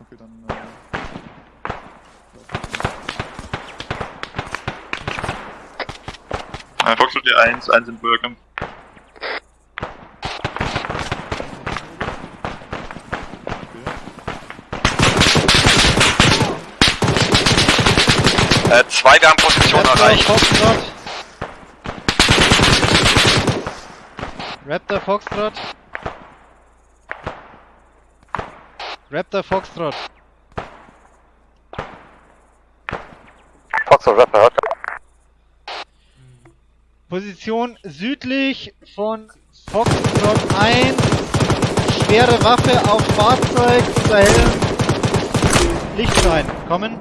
Okay, dann. Äh, ja, Foxtrot D1, 1 im Bürgerkampf. Äh, zwei, wir haben Position erreicht. Raptor, Foxtrot. Raptor, Foxtrot. Foxtrot, Rapper, hört Position südlich von Foxtrot 1. Schwere Waffe auf Fahrzeug unter hellem Lichtschein. Kommen.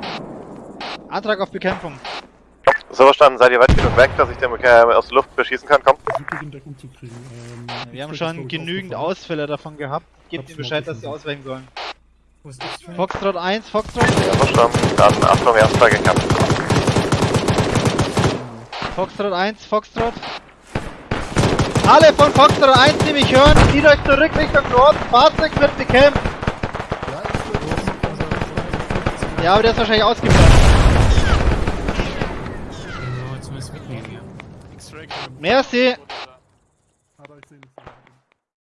Antrag auf Bekämpfung. So verstanden, seid ihr weit genug weg, dass ich den äh, aus der Luft beschießen kann? Komm. Ähm, Wir haben schon genügend. Ausfälle davon gehabt. Gebt ihnen Bescheid, dass sie ausweichen sollen. Wo ist X-Ray? Foxtrot 1, Foxtrot. Ja, verstanden. Dann Achtung, erster gekämpft. Foxtrot 1, Foxtrot. Alle von Foxtrot 1, die mich hören, zieht euch zurück Richtung Norden. Fahrzeug wird bekämpft. Ja, aber der ist wahrscheinlich ausgebrannt. Merci!